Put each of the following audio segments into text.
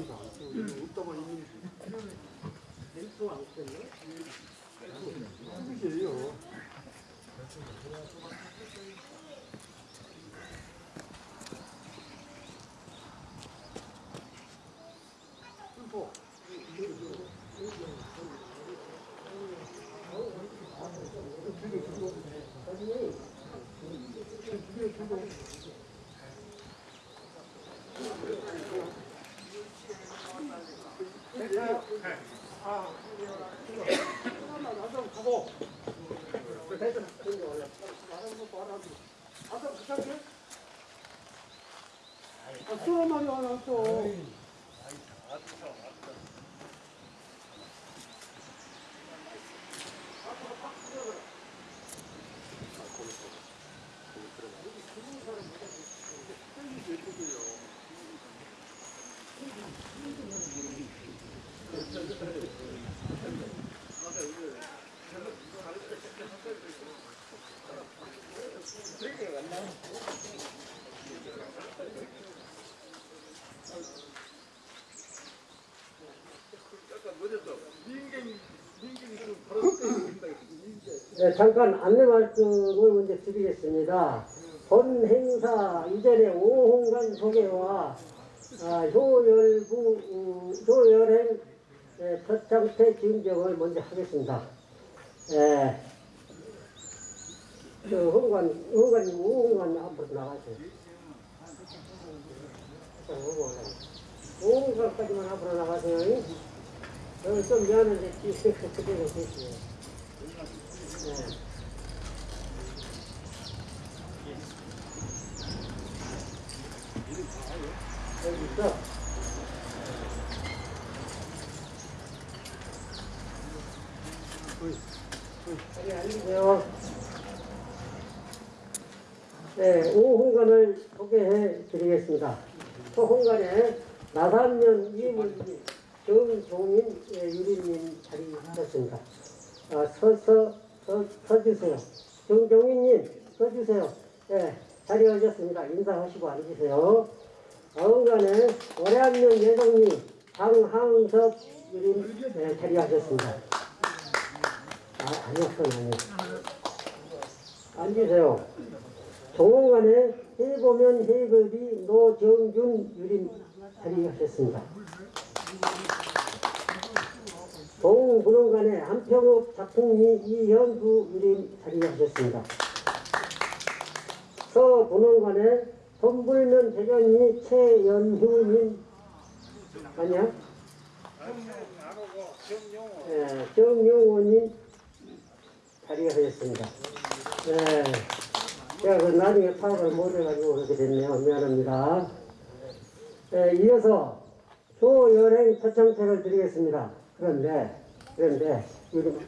여기서 안 써. 여기 없다고 있는지. 멘트 안 썼네? 뜻이에요. 뭐, 나좀 가고. 아까 부탁해? 아, 술많 네, 잠깐 안내 말씀을 먼저 드리겠습니다. 본 행사 이전에 오홍관 소개와 아, 효열부, 음, 효열행 예, 첫 장태 증정을 먼저 하겠습니다. 예, 저 홍관, 홍관님, 오홍관 앞으로 나가세요. 오홍관까지만 앞으로 나가세요. 저는 좀 미안한데 그대로 계세요. 네. 여기 있어. 자리 앉으세요. 네, 오홍관을 소개해 드리겠습니다. 소홍관에 나산면 이물님, 정종인 예, 유리님 자리하셨습니다. 아, 서서 서, 서주세요. 정종인님 서주세요. 예, 자리하셨습니다. 인사하시고 앉으세요. 어흥간에 월양면 예성님 장항섭 유림 예, 자리하셨습니다. 아, 아니었어, 아니었어. 앉으세요. 동원간에 해보면 해급이 노정준 유림 자리하셨습니다. 동분원간에 한평읍 작품이 이현구 유림 자리하셨습니다. 서분원간에 돈불면 대전이 최연hu님 아니야? 예, 정용호님 자리하셨습니다. 네. 제가 그 나중에 파악을 못해가지고 그렇게 됐네요. 미안합니다. 네, 이어서 조여행 초청책을 드리겠습니다. 그런데, 그런데, 이름,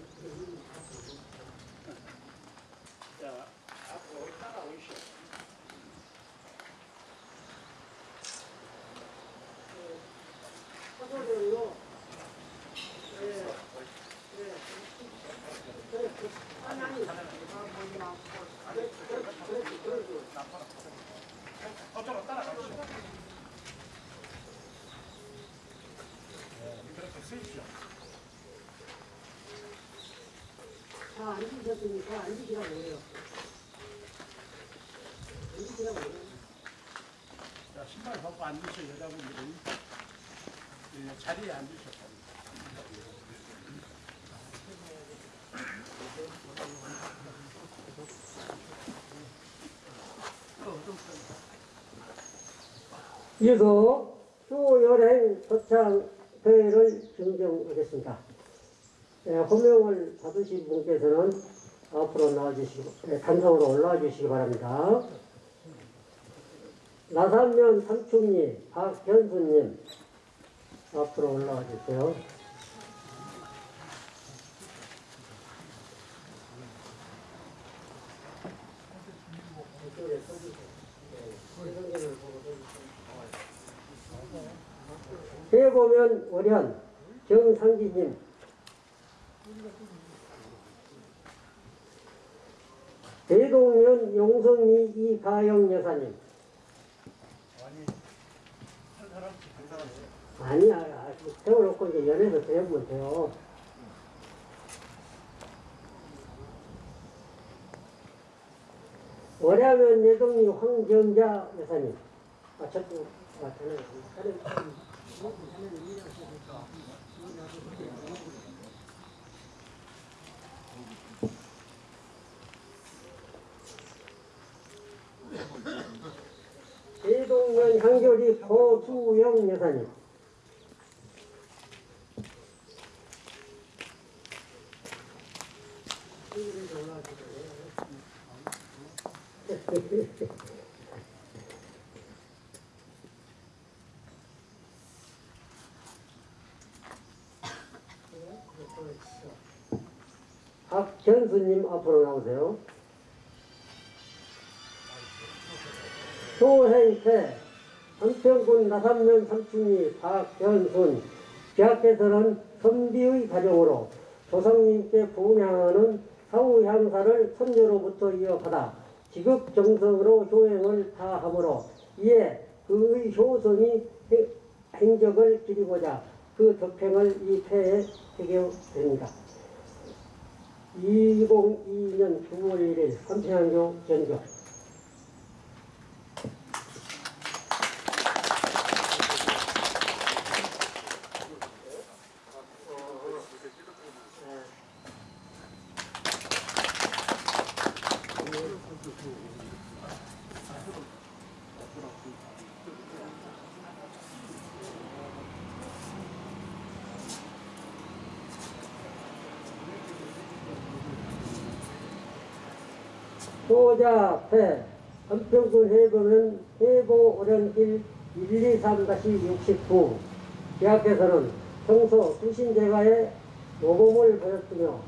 다 앉으셨으니까 앉으시라고 해요. 앉으시라고 해요. 자, 신발 벗고 앉으셔 여자분들은 예, 자리에 앉으셔. 이어서 수여행 도창 대회를 증정하겠습니다. 예, 호명을 받으신 분께서는 앞으로 나와주시고, 예, 단상으로 올라와 주시기 바랍니다. 나산면 삼촌님, 박현수님, 앞으로 올라와 주세요. 해보면 월현 정상기님 대동면 용성리 이가영 여사님 아니 아니야, 아, 세워놓고 이제 연애도 되면 돼요. 월야면 예동이 황정자 여사님. 아, 저도, 아, 저는, 저는, 대동면 향교리 고수영 여사님. 박전수님 앞으로 나오세요. 소행태 한평군 나산면 삼촌이 박전순 대학에서는 선비의 가정으로 조상님께 분양하는 사후 향사를 선녀로부터 이어받아 지극 정성으로 효행을 다하므로 이에 그의 효성이 행- 행적을 기리고자 그 덕행을 이 패에 새겨됩니다. 2002년 9월 1일 삼평교 전교 소자패 한평군 해보면 해보 오련길 123-69 대학에서는 평소 수신제가에 모범을 보였으며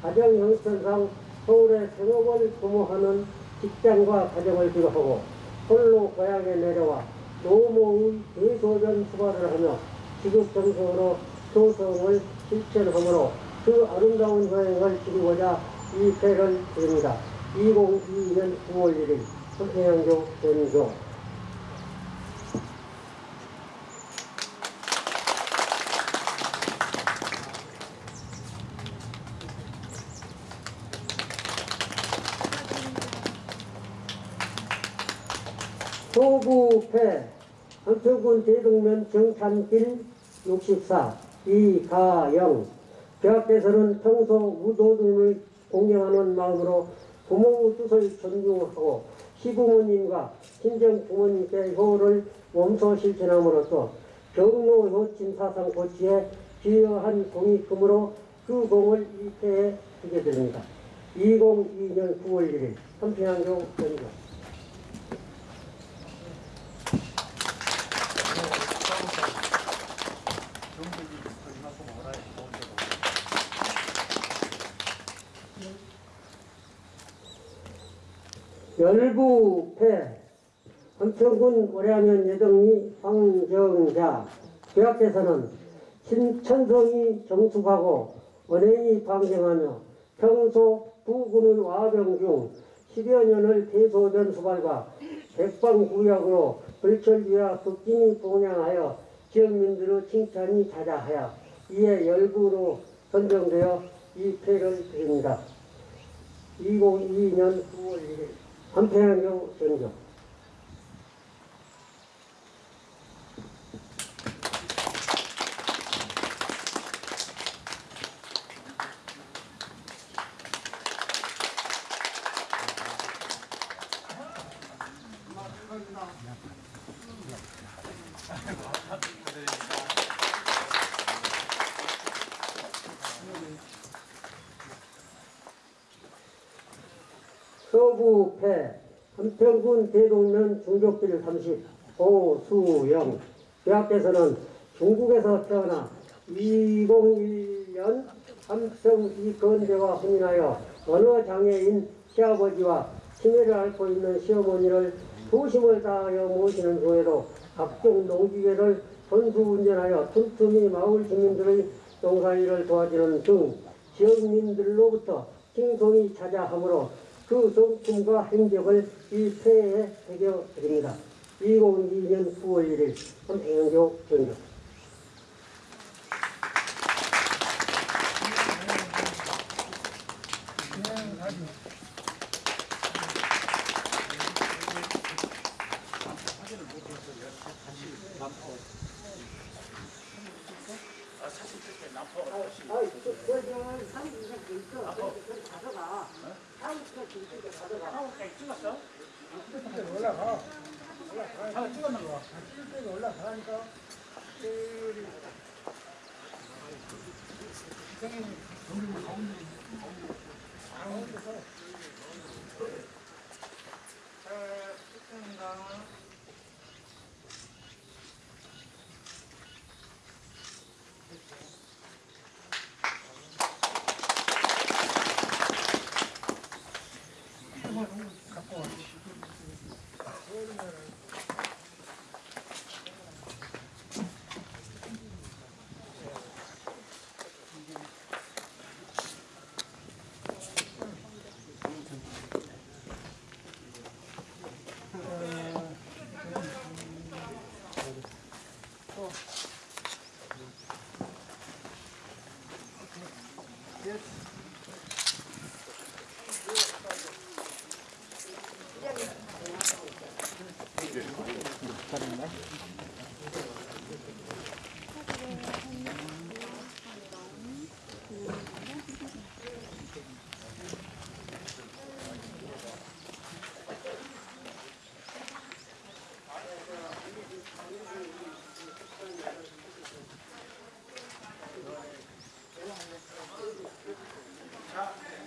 가정 형편상 서울의 생업을 도모하는 직장과 가정을 비롯하고 홀로 고향에 내려와 노모의 대소변 수발을 하며 지극정성으로 소성을 실천하므로 그 아름다운 여행을 지르고자 이 패를 드립니다. 2022년 9월 1일 서평양교 전교 소부패 한평군 대동면 정찬길 64 이가영. 대학에서는 평소 우도등을 공경하는 마음으로 부모의 뜻을 존중하고 시부모님과 친정 부모님께 효를 몸소 실천함으로써 경로 효친 사상 고치에 기여한 공익금으로 그 공을 이패에 주게 됩니다. 2002년 9월 1일 삼평양교 전교 열부패 한평군 오래하면 예정리 황정자 대학에서는 신천성이 정숙하고 언행이 방정하며 평소 부군은 와병 중 10여 년을 대소변 수발과 백방구약으로 불철주야 극진히 봉양하여 지역민들의 칭찬이 자자하여 이에 열부로 선정되어 이 패를 드립니다. 2022년 9월 1일 한평양경 전교 서구패 한평군 대동면 중족길 30 오수영. 대학에서는 중국에서 태어나 2001년 삼성 이건대와 혼인하여 언어 장애인 시아버지와 치매를 앓고 있는 시어머니를 소심을 다하여 모시는 후에도 각종 농기계를 선수 운전하여 틈틈이 마을 주민들의 농사일을 도와주는 등 지역민들로부터 칭송이 자자하므로 그 성품과 행적을 이 패에 새겨드립니다. 2022년 9월 1일 한평교 전교 아파. 아이, 그, 그, 저, 사진 이상 돼 있어. 그걸 가져가. 사진 이상 돼 있으니까 가져가. 한국까지 찍었어? 올라가. 하나 찍었는 거. 올라가니까.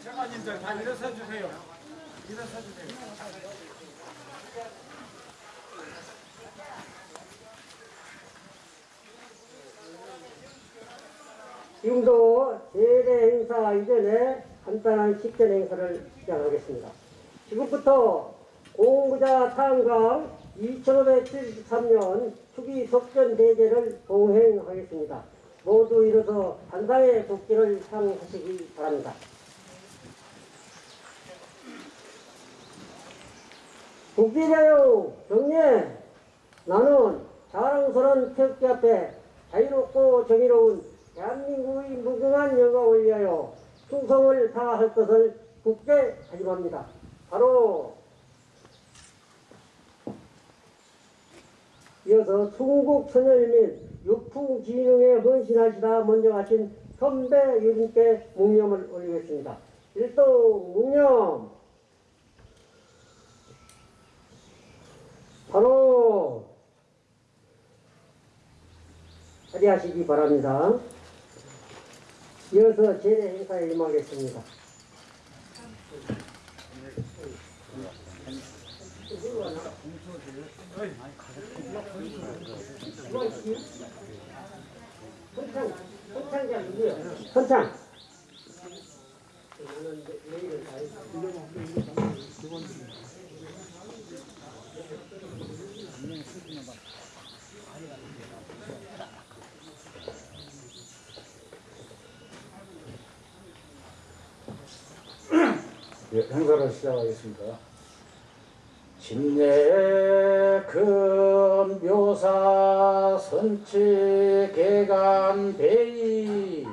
자, 제가님들 다 일어서 주세요. 일어서 주세요. 지금도 제대 행사 이전에 간단한 식전 행사를 시작하겠습니다. 지금부터 공부자 탄광 2573년 추기 속전 대제를 동행하겠습니다. 모두 일어서 단상의 도끼를 향하시기 바랍니다. 국기자요 경례 나는 자랑스러운 태극기 앞에 자유롭고 정의로운 대한민국의 무궁한 영광을 위하여 충성을 다할 것을 굳게 다짐합니다. 바로 이어서 충북 선열 및 육풍진흥에 헌신하시다 먼저 가신 선배 유진께 묵념을 올리겠습니다. 일동 묵념 바로 자리하시기 바랍니다. 이어서 제대 행사에 임하겠습니다. 선창, 선창자 누구요? 선창. 예, 행사를 시작하겠습니다. 진내 금 묘사 선치 개간 배이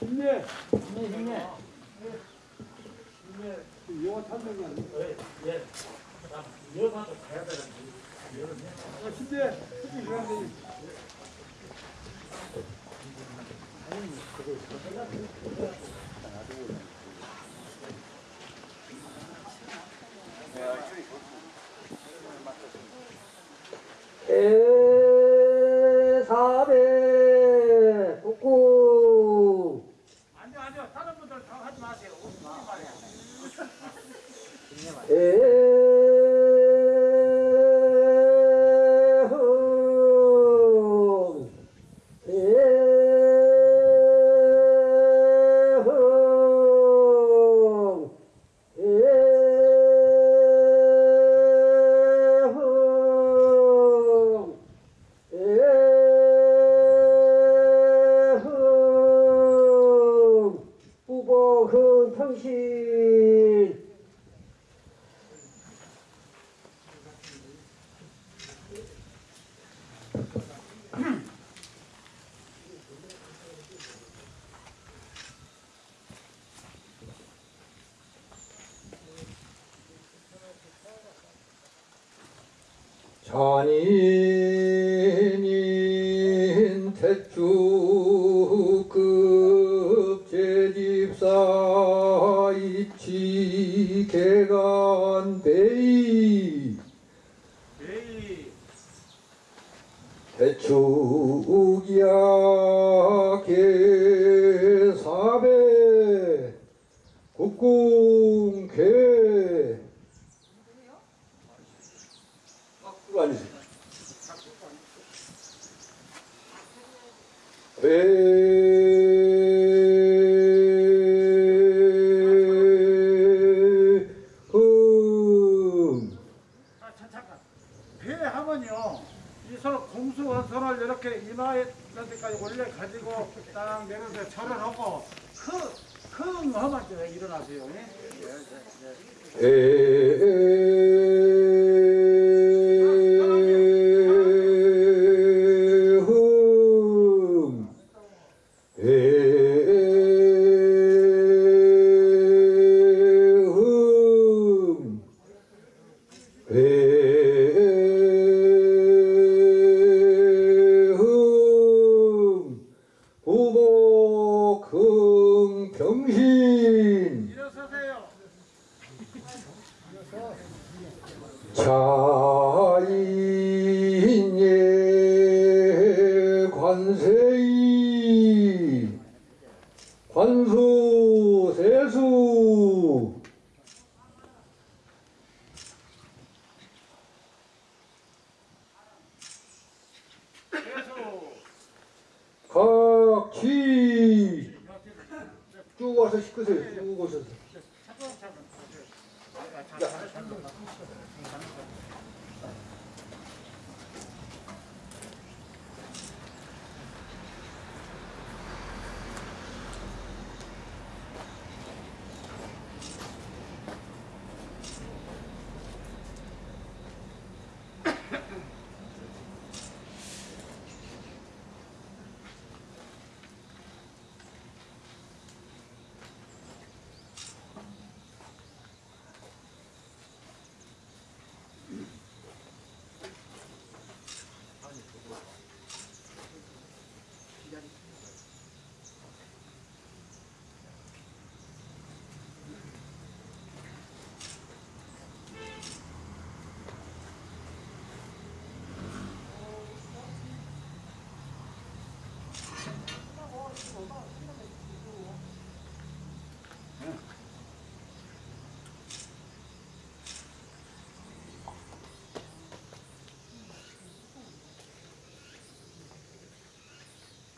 힘내. 힘내. 영화 탄생이 아니야. 예. 이어서도 가야 되는데. 힘내. 그래야 돼. 에사배 북구 아니요, 아니요. 다른 분들 다 하지 마세요. 에흥 에흥 에흥 에흥 후보흥 평신 전인이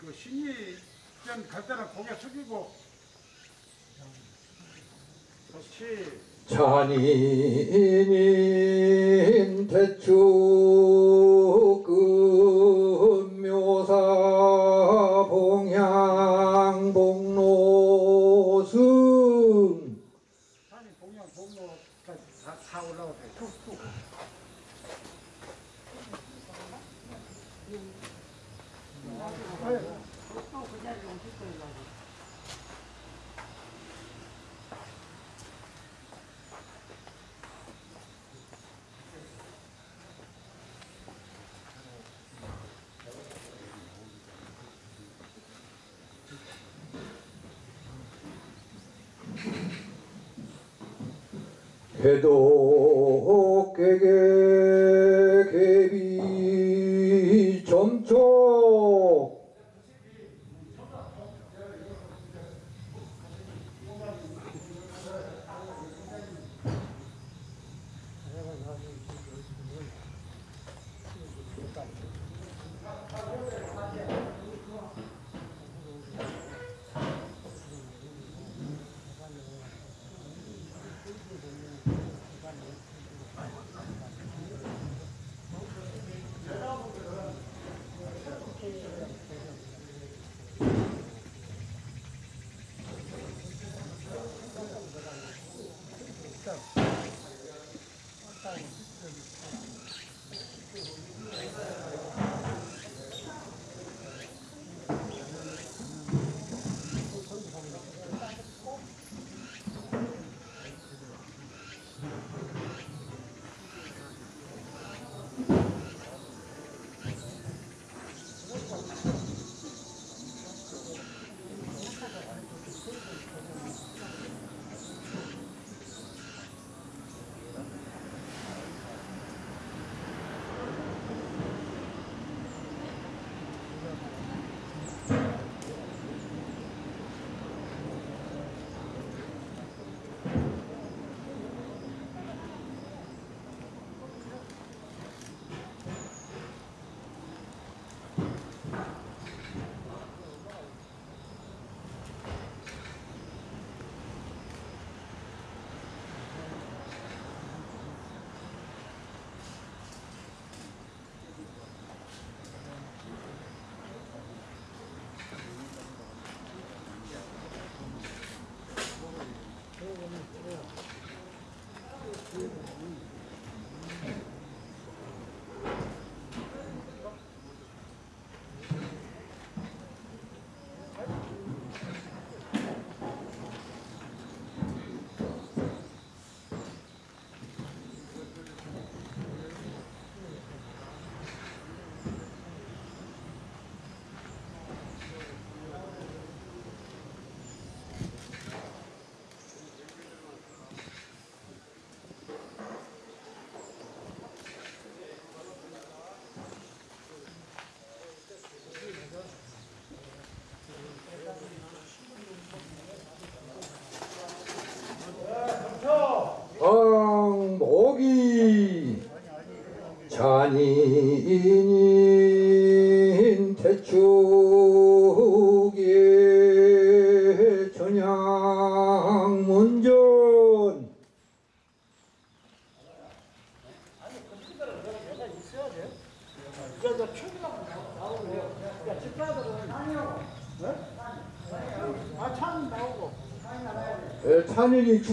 그 신의전 갈 때는 고개 숙이고. 그렇지. 잔인인 대충 head-on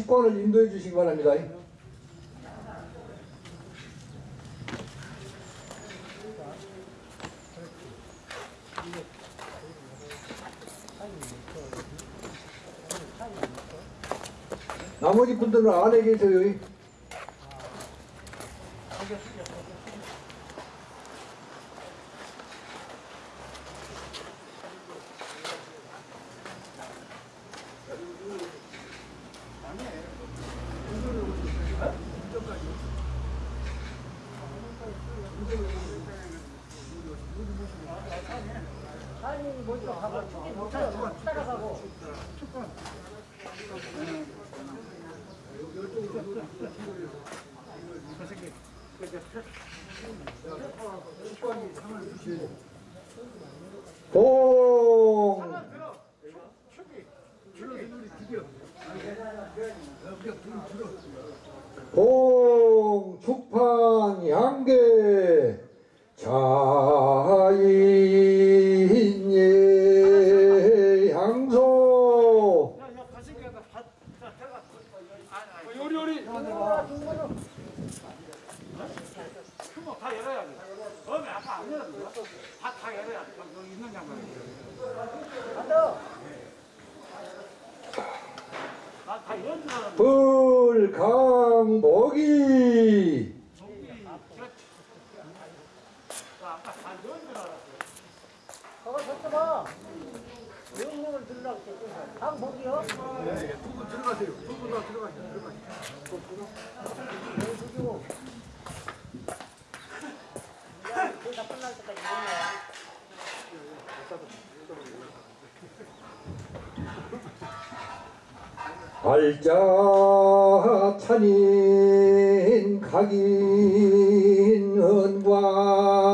주권을 인도해 주시기 바랍니다. 나머지 분들은 안에 계세요. 날자 찬인 각인 은과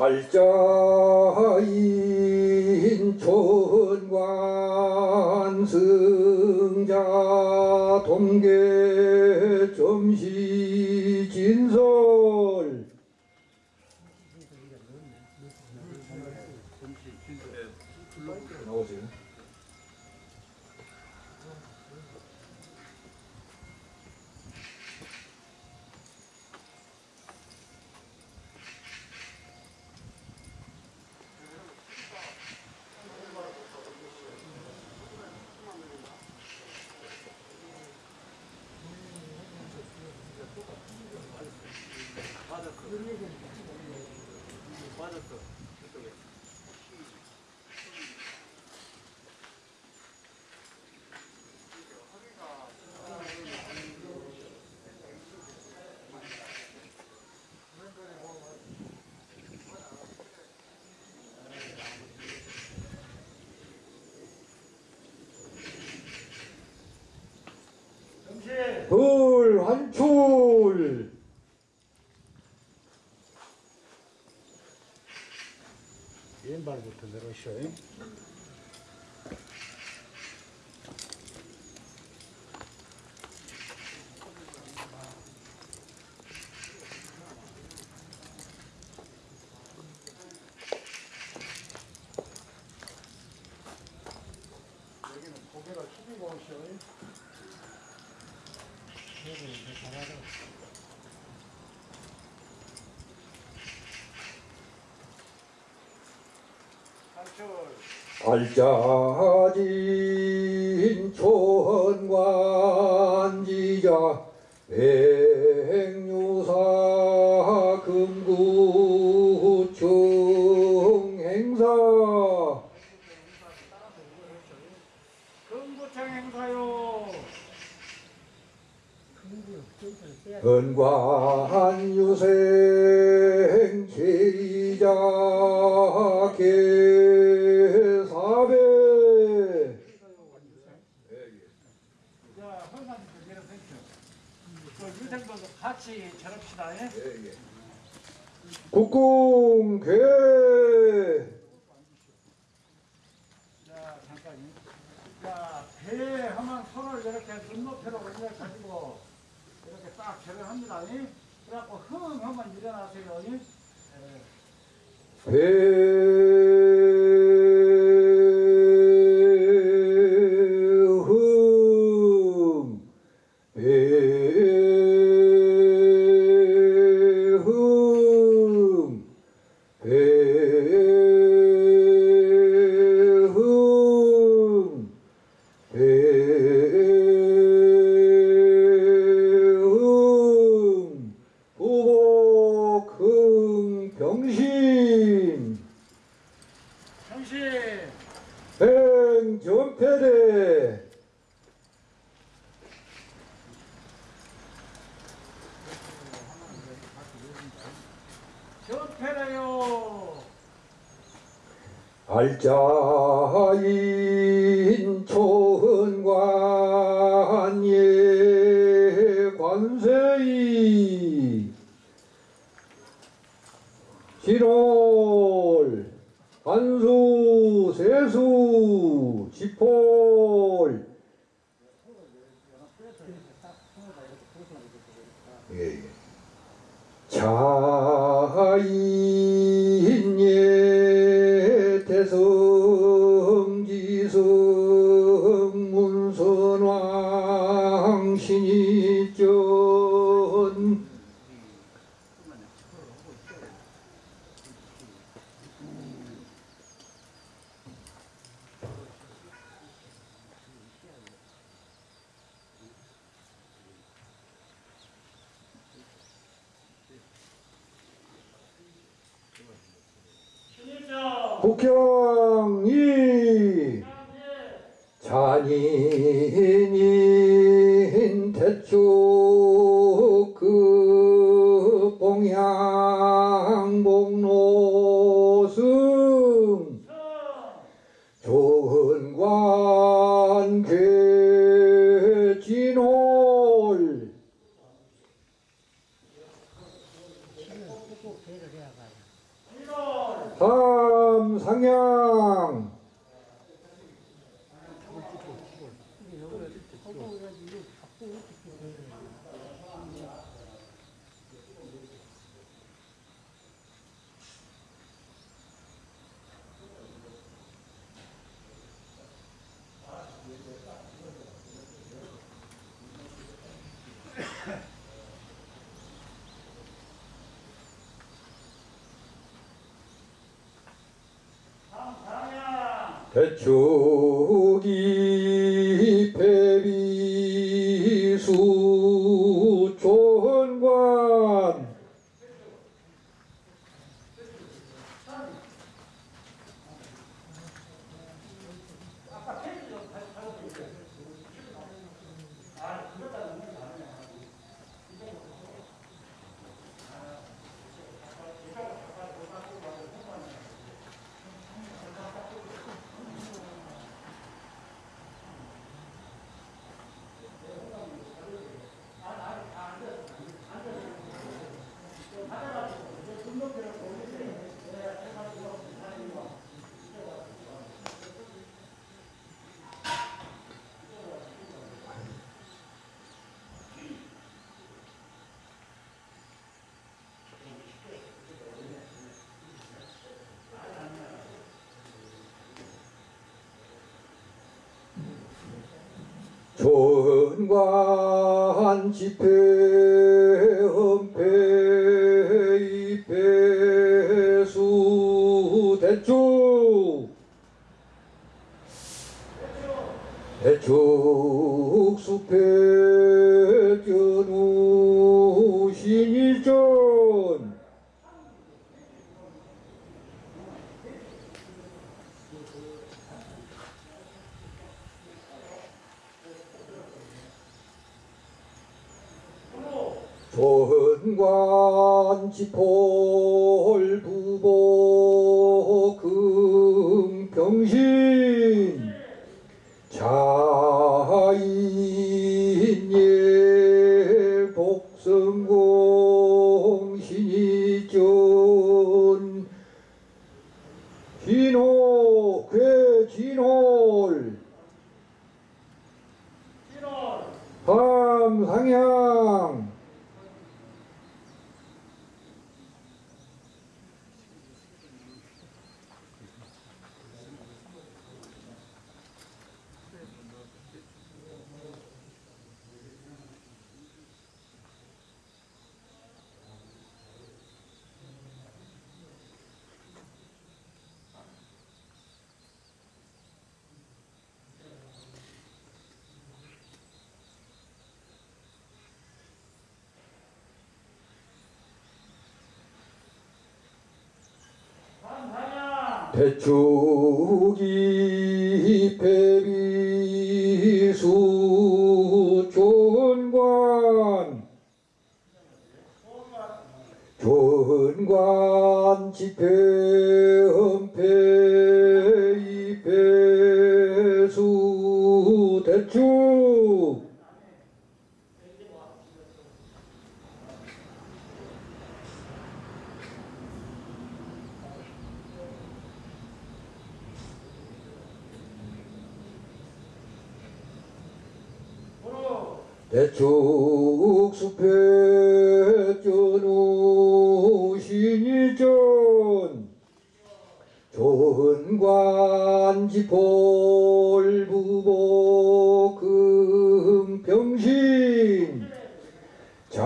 알자 불환출. 왼발부터 내려오시오 알자지. 국경이 잔인이 Hecho 조은관 집회 헌패 입회수 대축 대축 수패 견우 신일전 조은관 지폴 부보 금평신 자인예 복성공 신이전 진호 괴진홀 함상향 대축이 배비수 존관 존관 집회 헌패 입회수 대축 대축 수패 전우 신일전 조은관 지폴 부보 금평신 자인예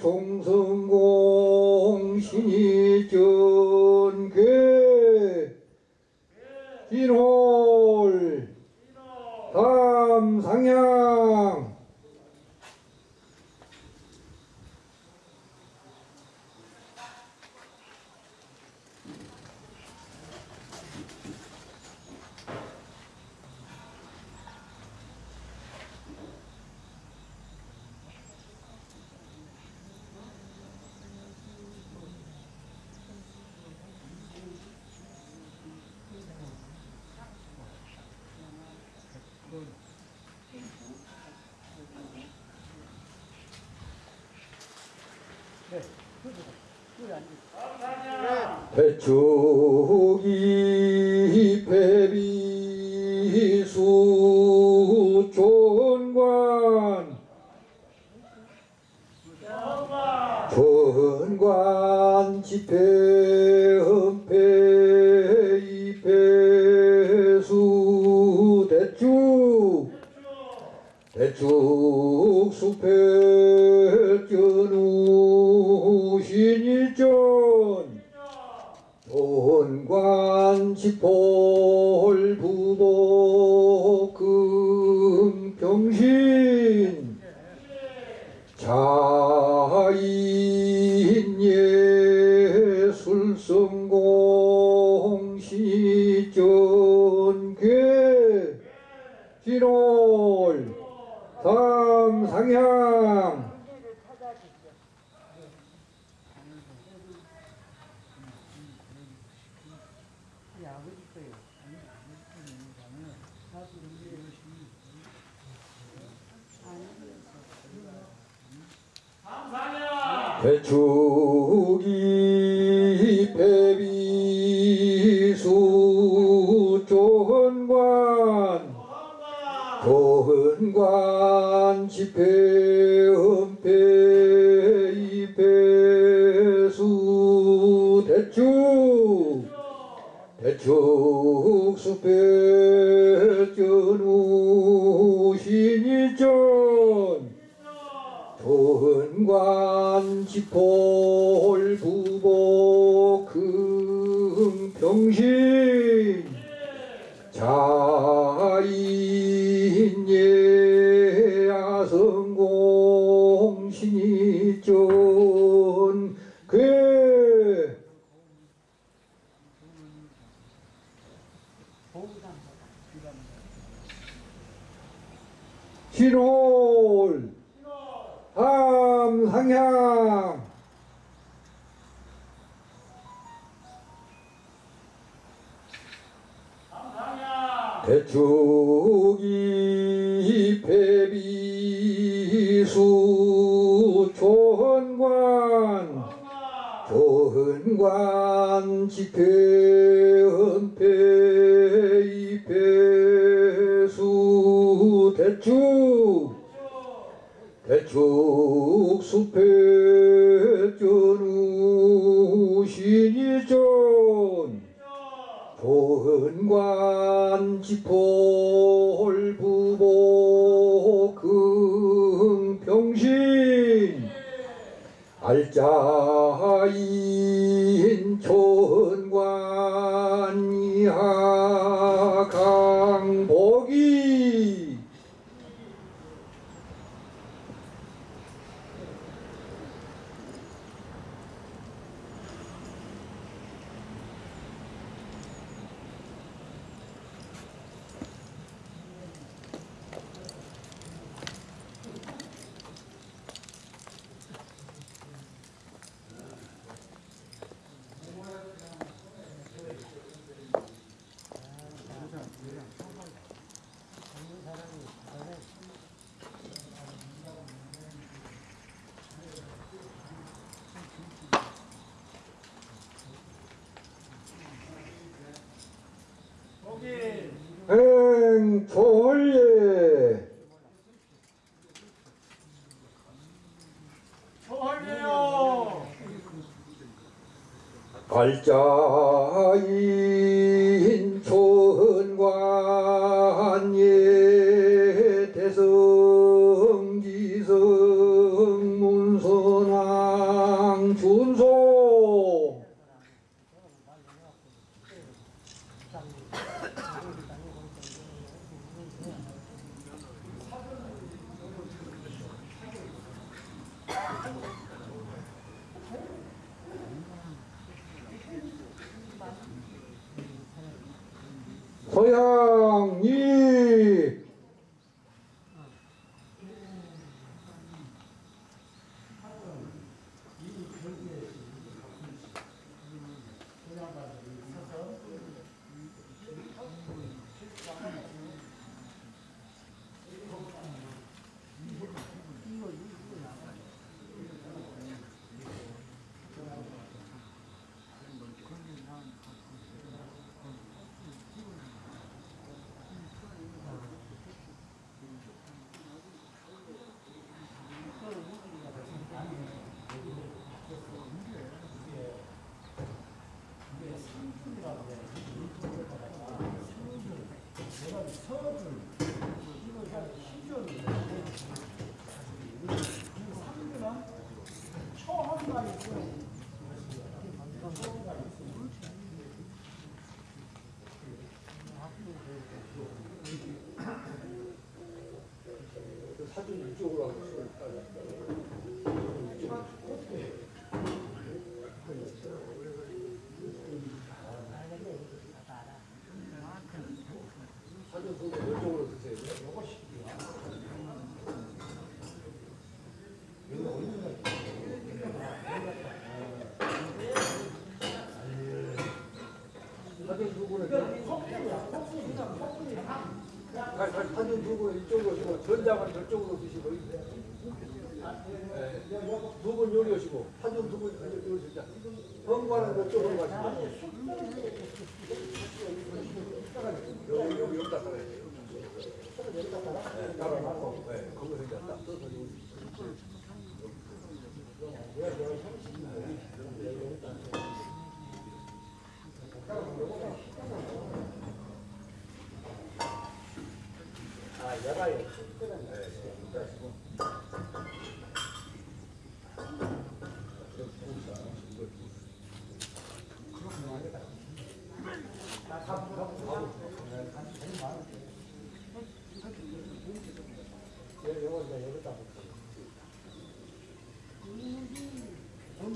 종성공 신일전 괴 진홀 삼상향 배축이 배비수 존관 존관 집회 헌패 입회수 대축 대축 수패 견우 신일전 온관 지폴 부보 금평신 자인 예 술성공 신전 괴 진홀 삼상향 배추기 배비수 조헌관 조헌관 집회 은폐 이배수 대축 대축 수배 전우 신이죠 은관 지폴 부보 금평신 자인 예야성공 신이전 그 신홀 함상향. 대축이 배비수 조헌관. 조헌관. 집회헌패 이배수 대축 대축 수패 전우 신이전 조은관 지폴 부보 금평신 알짜인 조은관 이하 강복이 거기 행초월예 초월이요. 발자인 현관은 저쪽으로 가시고 여기 여기 여기다 따라야 돼요 네, 따라놓고 네, 거기서 이제 딱 떠서 여기 아, 야가요.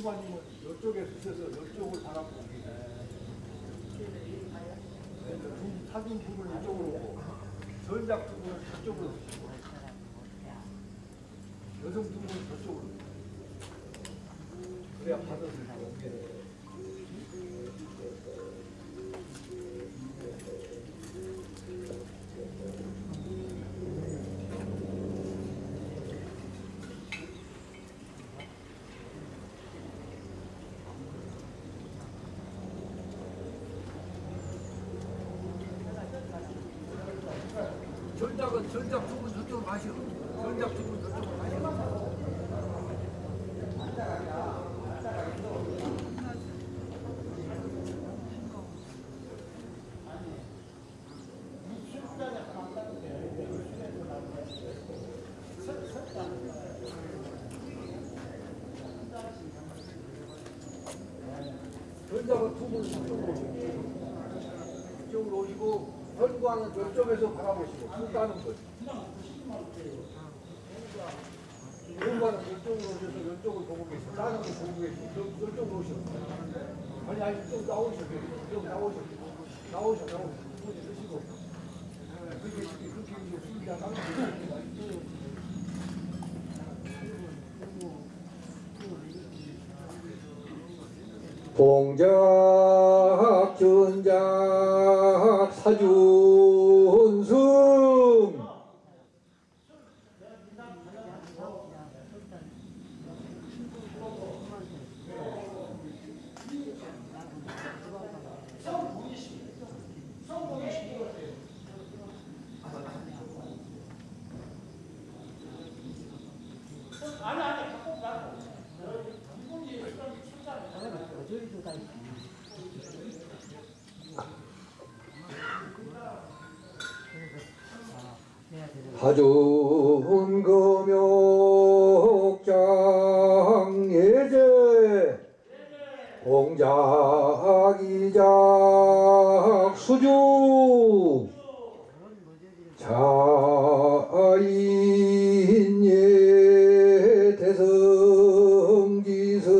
부모님은 이쪽에 쓰셔서 이쪽을. 두- 사진 두 분은 이쪽으로 오고 전작 두 분은 저쪽으로 오시고 여성 두 분은 저쪽으로 그래야 받아들 수 없게 돼요. 전작은 전작 두 분 저쪽으로 마시고 전작 두 분 저쪽으로 마시고 전작은 두분 저쪽으로 오시고 이쪽으로 오시고 현관은 저쪽에서 바라보시고 쭉 가는 거죠. 현관은 이쪽으로 오셔서 이쪽을 보고 계시고 다른 거 보고 계시고 저- 저쪽으로 오셔. 아니 아니 이쪽 나오셔. 이쪽 나오셔. 나오셔 나오셔. 손 드시고. 그렇게 그렇게 이제 술이야 나 는 봉작 전작 사준승 하준 금욕장 예제 봉작 이작 수주. 자인예 대성지성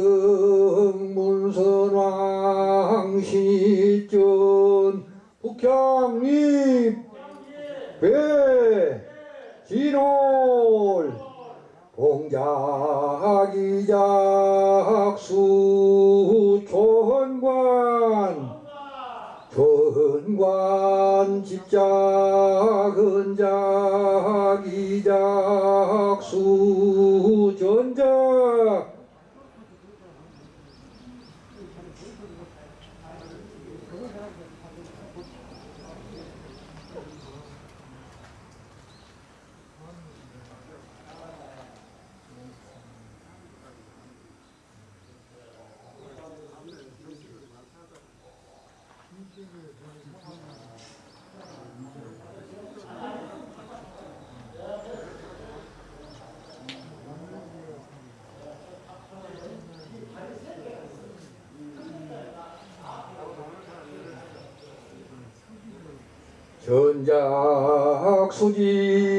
문선왕 신전 북향립. 배 진홀 봉작이작수 조헌관. 조헌관 집작은작이작 수 전작 전작 수지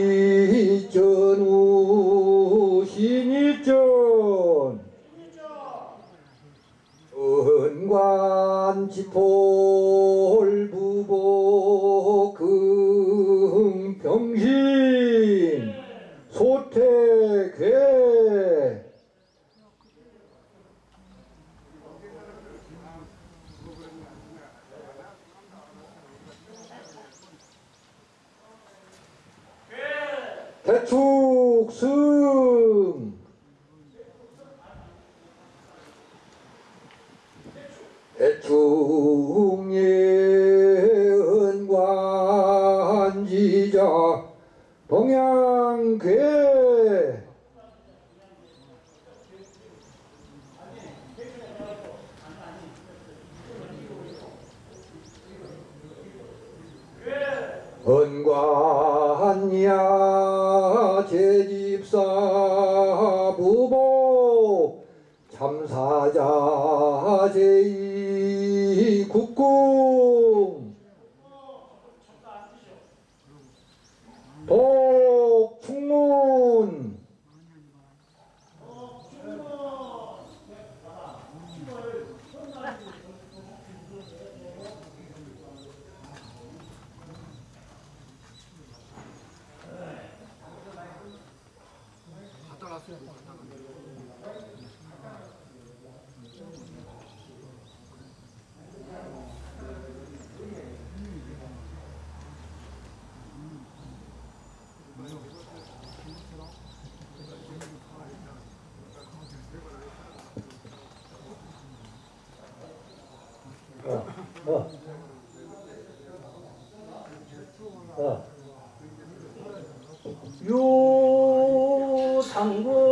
유당군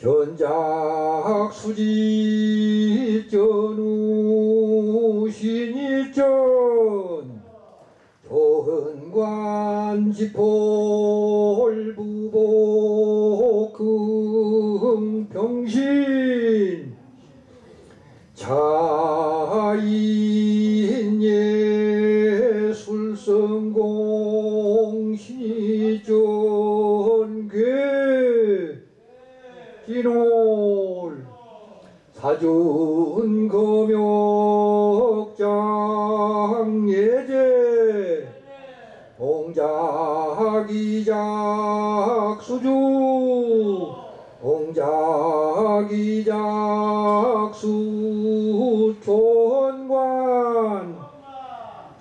전작 수지 전우 신이전 조은관 지폴 사준 금욕장 예제. 공작이작 수주. 공작이작 수촌관.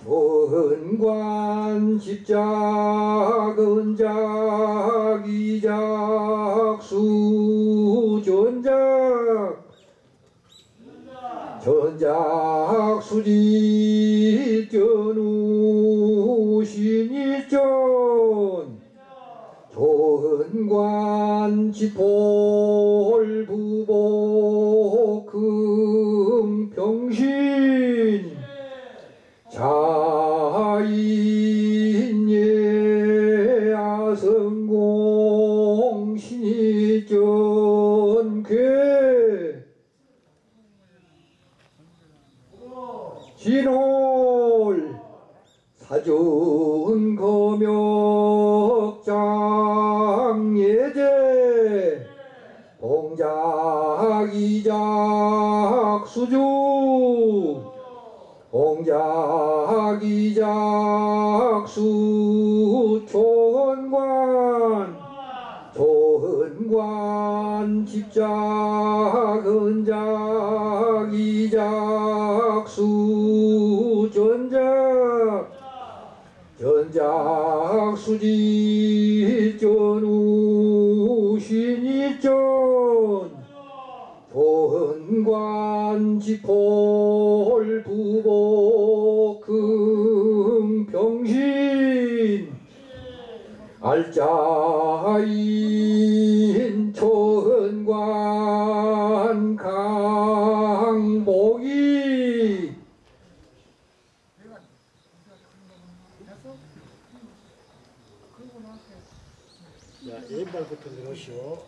조은관 집작 은작 이작 수전작 전작 수지 전우 신이전 조은관 지폴 부보 금평신 진홀 사준 금욕장 예제 공작 이작 수주 공작 이작 수촌관 조은관 집작 은작 이작 수 전작 전작 수지 전우 신이전 조은관 지폴 부보 금평신. 알짜인 조은관 강복이 자, 왼발부터 들으시오.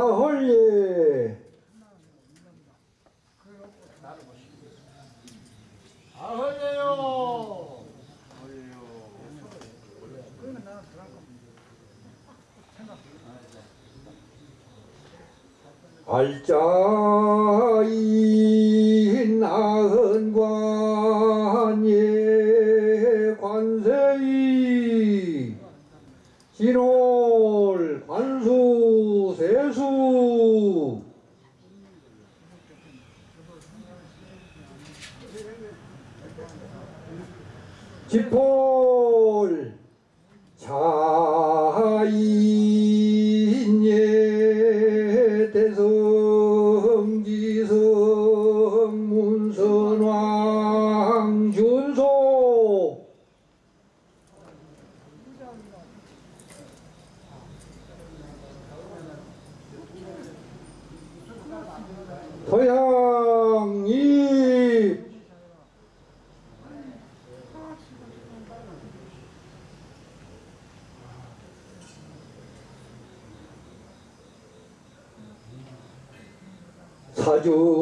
행아헐예 아헐레요. 알자인 아흔관예 관세이 진홀 관수 세수 지폴 자인예 대성지성 문선왕 준소 토양이 사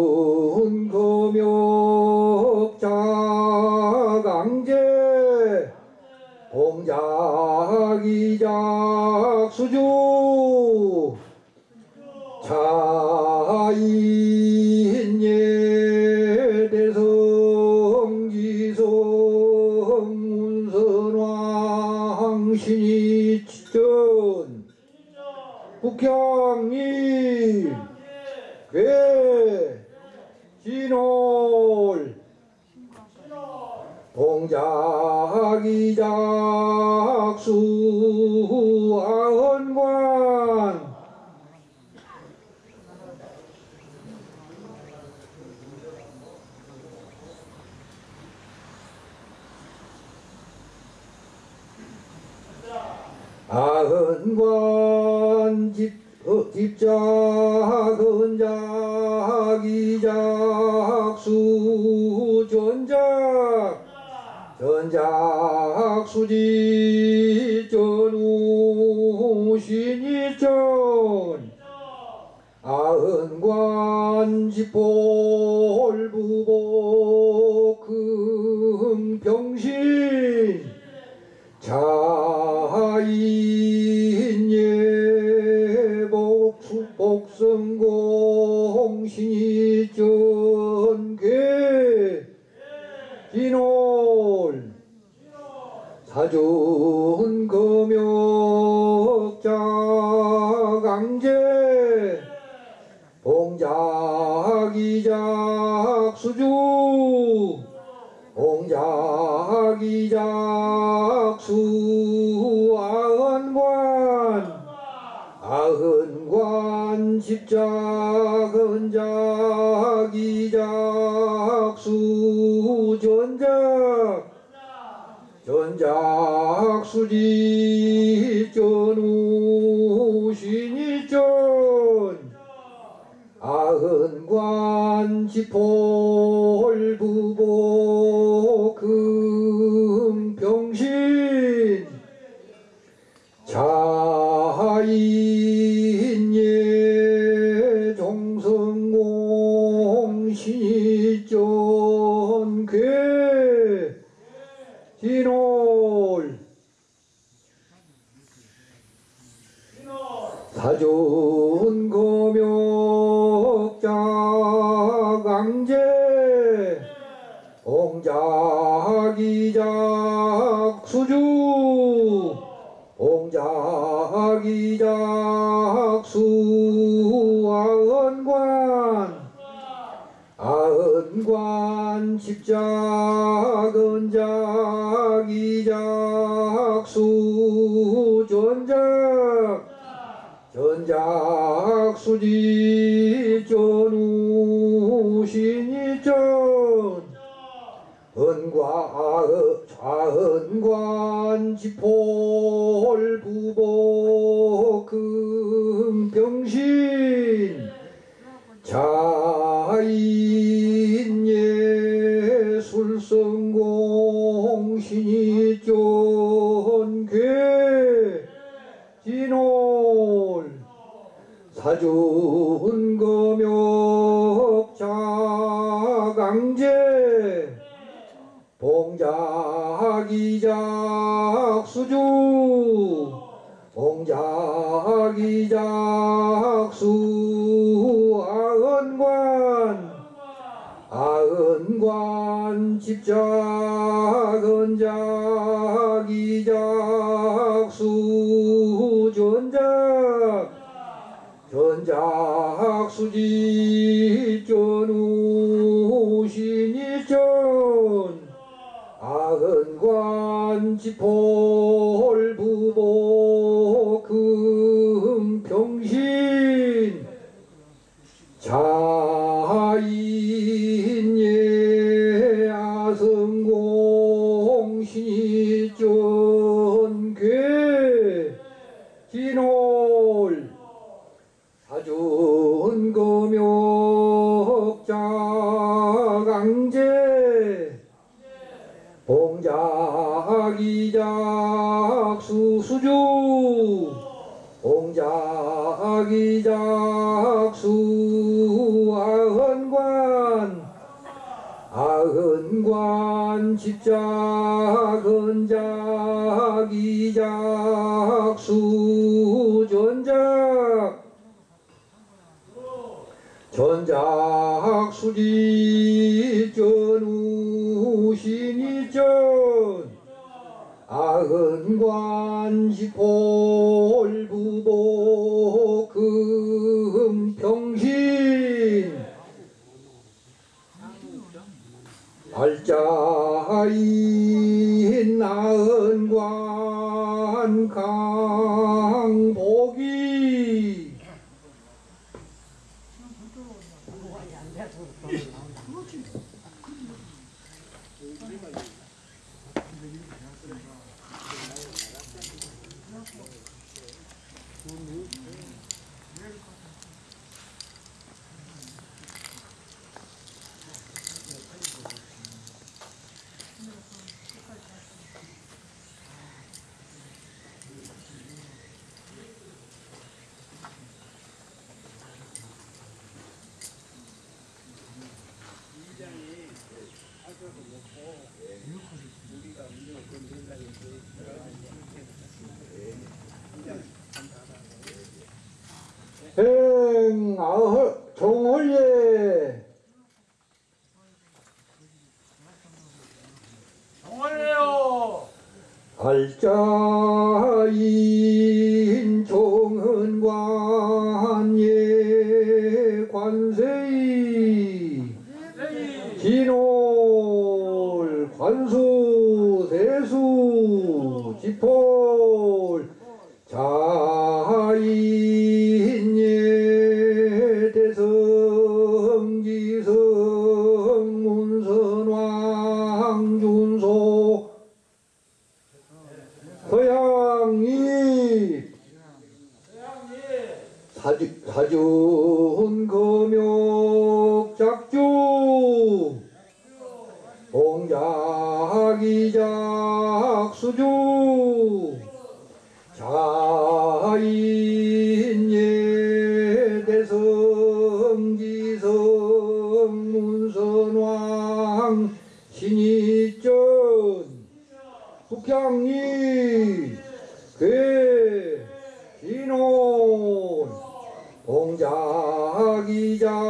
진홀 사준 금욕자 강제. 봉작이작 수주. 봉작이작 수 아흔관. 아흔관 십작 흔작 이작 전작 수지 전우 신이전 아흔관 지폴 부복 금 봉작이작 수주 봉작이작 수 아흔관 아흔관 십작 은작 이작 수 전작 수지 전우 신이전 은과 좌은관 지폴 부복 금병신 자인예 술성공 신이전 괴 진홀 사준 금욕 자강제 봉작이작 수주. 봉작이작 수. 아은관. 아은관 집작은작이작 수전작. 전작 수지 전우. 은관지폴 부모 금평신 자 一家。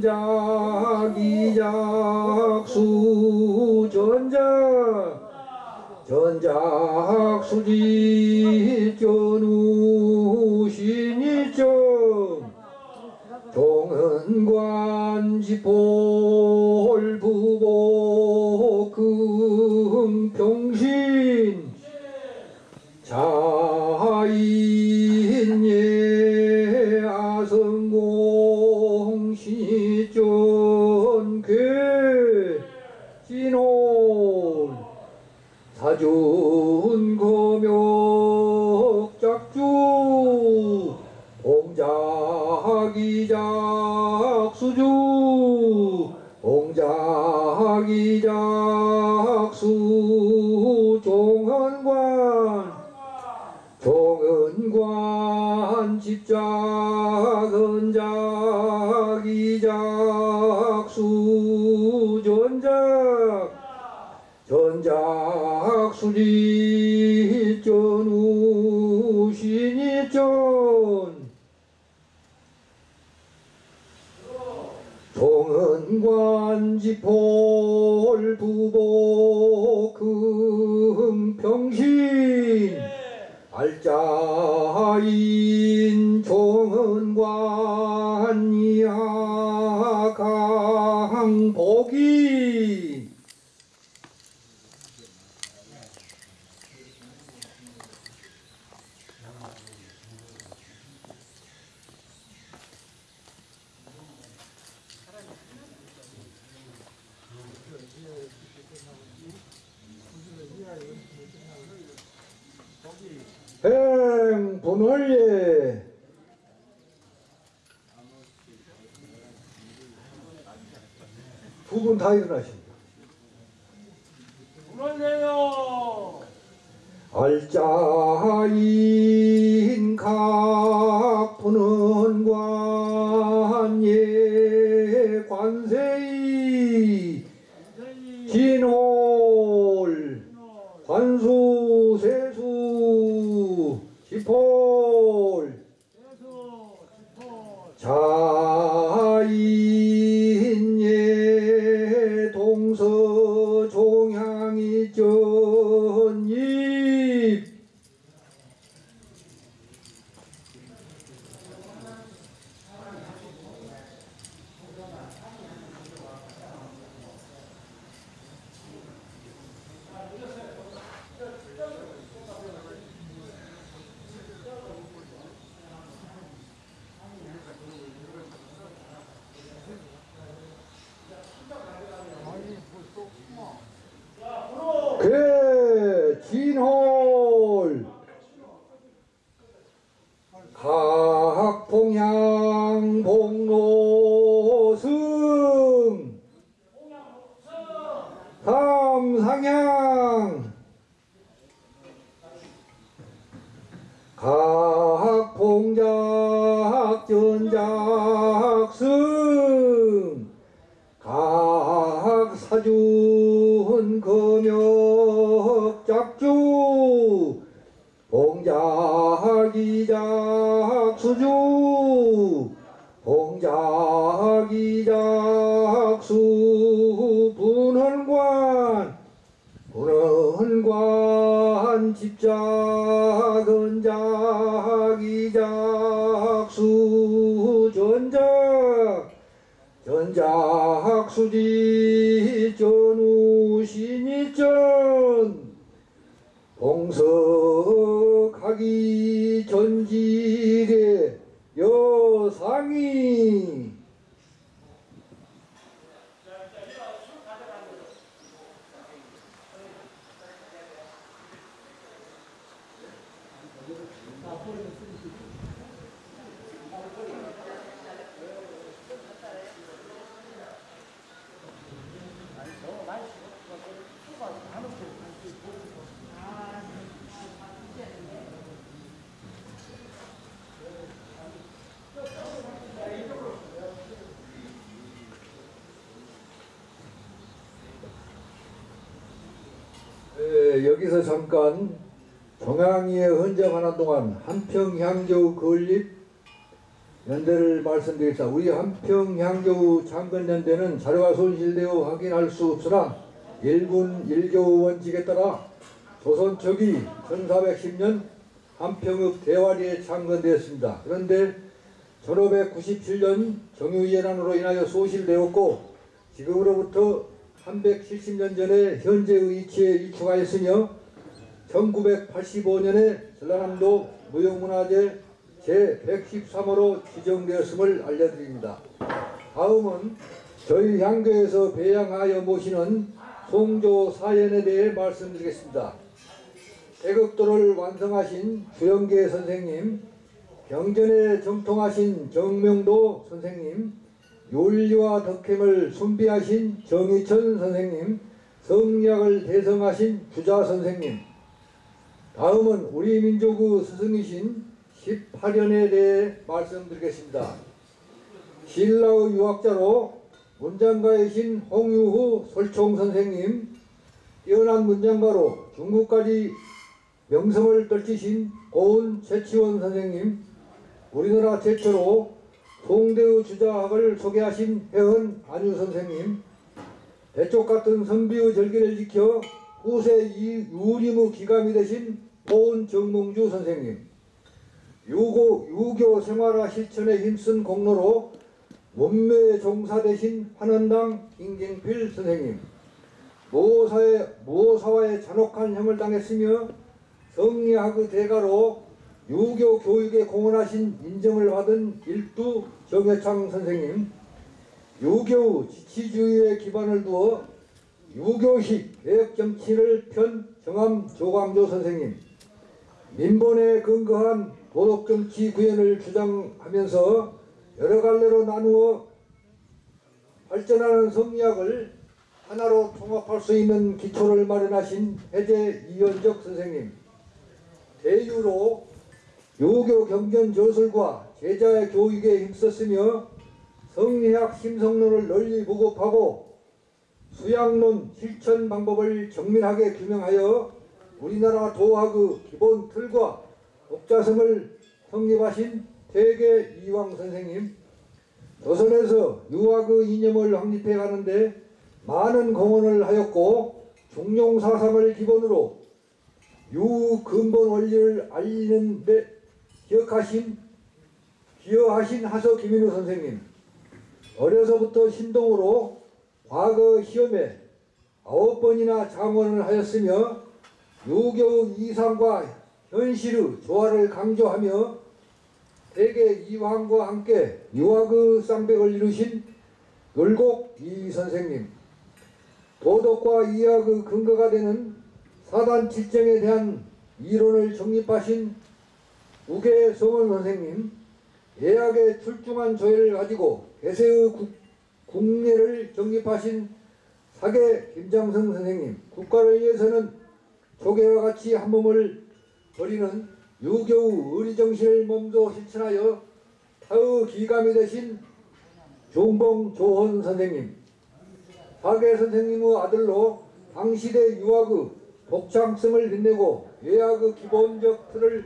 십작 은작 이작 수 전작. 전작 수지 전우 신이점 종은관 지폴 사준 검역 작주 공작이작 수주 공작이작 수 종헌관 종헌관 집작 은작 이작 수 전작 전작 수지 전우 신이전 동은관 지폴 부복 금 평신 알짜인 종은관 이하 강복이 행 분월예 두분 다 일어나십니다. 그러네요. 알짜인 각 푸는 관예 관세이 진홀 관수 세수 지폴. 자인예 동서 종향이 전 한평향교 건립 연대를 말씀드리겠습니다. 우리 한평향교 창건연대는 자료가 손실되어 확인할 수 없으나 일군 일교 원칙에 따라 조선 초기 1410년 한평읍 대화리에 창건되었습니다. 그런데 1597년 정유예난으로 인하여 소실되었고 지금으로부터 370년 전에 현재의 위치에 위축하였으며 1985년에 전라남도 무형문화재 제113호로 지정되었음을 알려드립니다. 다음은 저희 향교에서 배양하여 모시는 송조 사연에 대해 말씀드리겠습니다. 태극도를 완성하신 주영계 선생님, 경전에 정통하신 정명도 선생님, 윤리와 덕행을 순비하신 정희천 선생님, 성리학을 대성하신 주자 선생님, 다음은 우리 민족의 스승이신 18년에 대해 말씀드리겠습니다. 신라의 유학자로 문장가이신 홍유후 솔총 선생님, 뛰어난 문장가로 중국까지 명성을 떨치신 고은 최치원 선생님, 우리나라 최초로 송대의 주자학을 소개하신 해은 안유 선생님, 대쪽 같은 선비의 절기를 지켜 후세 이 유림의 기감이 되신 고은 정몽주 선생님, 유고, 유교 생활화 실천에 힘쓴 공로로 문매에 종사되신 환원당 임경필 선생님, 모사의, 모사와의 잔혹한 형을 당했으며 성리학의 대가로 유교 교육에 공헌하신 인정을 받은 일두 정해창 선생님, 유교 지치주의에 기반을 두어 유교식 개혁 정치를 편 정암 조광조 선생님, 민본에 근거한 도덕 정치 구현을 주장하면서 여러 갈래로 나누어 발전하는 성리학을 하나로 통합할 수 있는 기초를 마련하신 해제 이현적 선생님, 대유로 요교 경전 저술과 제자의 교육에 힘썼으며 성리학 심성론을 널리 보급하고 수양론 실천 방법을 정밀하게 규명하여 우리나라 도학의 기본 틀과 독자성을 성립하신 대개 이왕 선생님. 조선에서 유학의 이념을 확립해 가는데 많은 공헌을 하였고 중용사상을 기본으로 유근본 원리를 알리는 데 기억하신 기여하신 하서 김인우 선생님. 어려서부터 신동으로 과거 시험에 아홉 번이나 장원을 하였으며 유교 이상과 현실의 조화를 강조하며 대개 이황과 함께 유학의 쌍백을 이루신 열곡 이 선생님 도덕과 이학의 근거가 되는 사단 칠정에 대한 이론을 정립하신 우계 성원 선생님 예학의 출중한 조예를 가지고 개세의 국, 국례를 정립하신 사계 김장성 선생님 국가를 위해서는 조개와 같이 한 몸을 버리는 유교의 의리정신을 몸소 실천하여 사의 기감이 되신 종봉 조헌 선생님, 박애 선생님의 아들로 당시대 유학의 독창성을 빛내고 예학의 기본적 틀을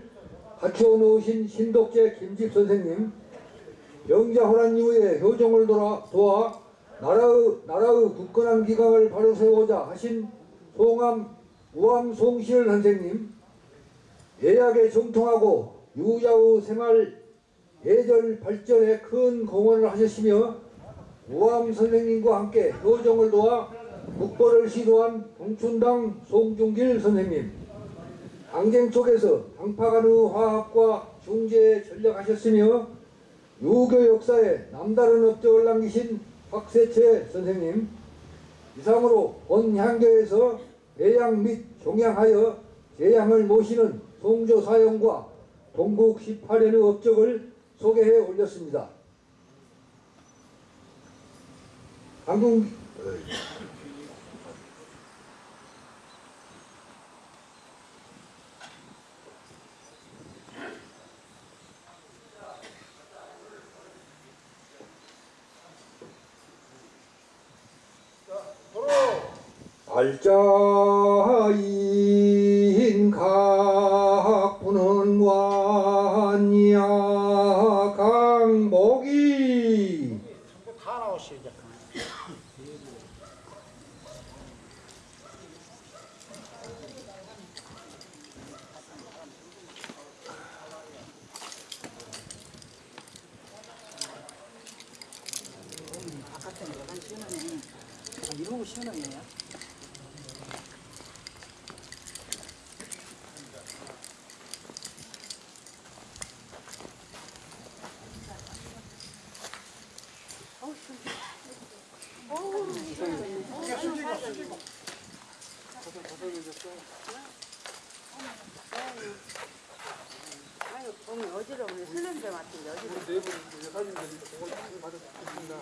갖추어 놓으신 신독재 김집 선생님, 영자 호란 이후에 효정을 도와, 도와 나라의, 나라의 굳건한 기강을 바로 세우고자 하신 송암 우암 송실 선생님, 예약에 정통하고 유자의 생활 예절 발전에 큰 공헌을 하셨으며 우암 선생님과 함께 효정을 도와 국보를 시도한 동춘당 송중길 선생님 항쟁 속에서 당파간의 화합과 중재에 전력하셨으며 유교 역사에 남다른 업적을 남기신 박세채 선생님 이상으로 본 향교에서 배양 및 종양하여 제양을 모시는 송조 사형과 동국 18년의 업적을 소개해 올렸습니다. 한국 알자인 각부는 관이야 강복이 다 나오시죠. 이제. 바깥에 내가 시원하네. 아, 이러고 시원하네요. 아유, 보면 어지러우네. 술 냄새 맡은 게 어지러워. 네분 사진 드리니까 그걸 많이 받았습니다.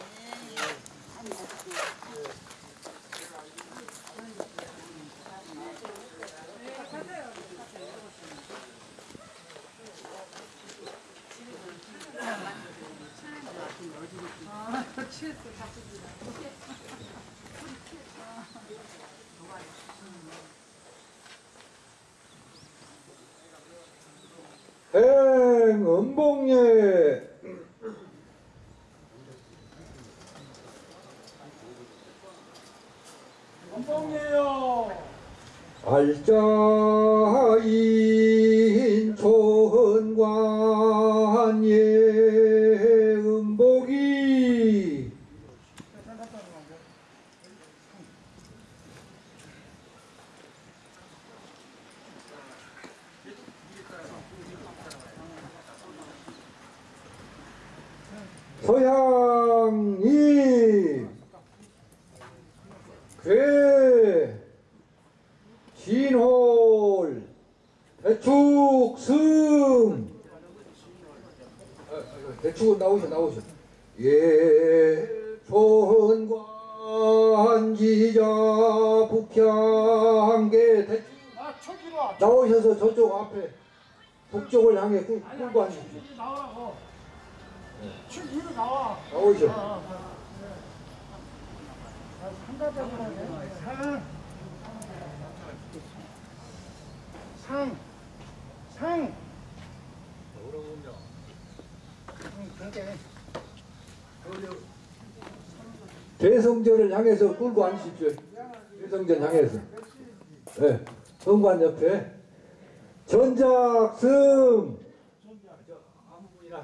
행음봉예 원봉이에요. 알자인 상. 상. 대성전을 향해서 끌고 앉으십시오. 대성전 향해서. 네. 성관 옆에 전작승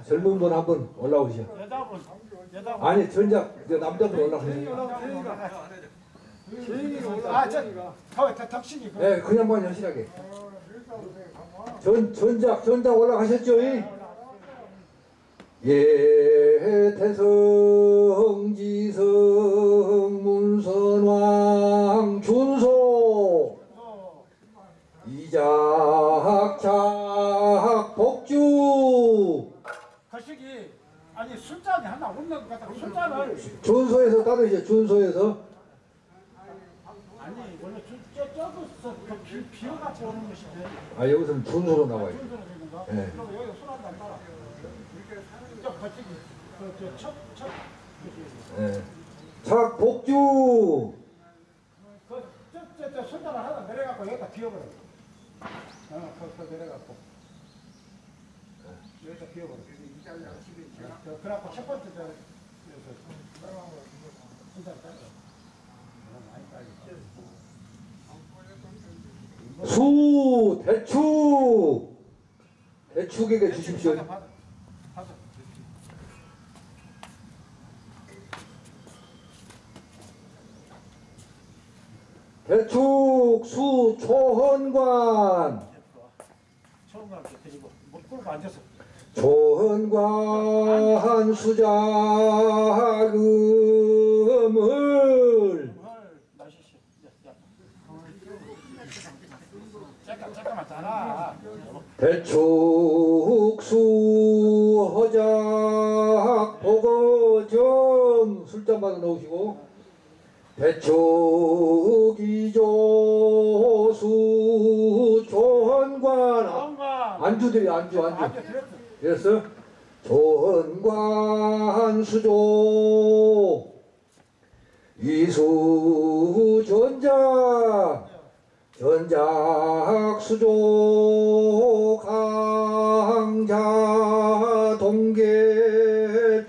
젊은 분 한 분 올라오시오. 아니 전작 저 남자분 올라오시오. 아, 저, 덕신이. 그. 네, 그냥만 여실하게. 전 전작 전작 올라가셨죠? 이? 예 태성 지성 문선왕 준소 어, 이작착 복주 거시기. 아니, 술잔이 하나 없는 것 같아. 술잔을. 준소에서 따르시죠 준소에서 아니, 원래 저, 저, 저기서 그 비, 비어갖고 오는 것인데. 아 여기서는 준소로 나와요 거. 네. 그리고 여기 술한잔 따라. 저 같이 그저첩첩 예. 착복주 그저저 손잡아 하나 내려갖고 여기다 비워버려. 어, 그, 그 내려갖고 여기다 비워버려. 저, 그래갖고 첫 번째 저 손잡아 따라. 많이 따지. 수 대축 대축에게 주십시오. 대축 수 초헌관 앉아서. 초헌관 수자금을 헐, 마시시. 야, 야. 잠깐, 잠깐만, 자라. 대축 수 허작 보거정 술잔 받아 넣으시고 대축 이조 수 초헌관. 정관. 안주들이 안주 안주. 그래서 조헌관 수조 이수 전작 전작 수조 강자 동계출.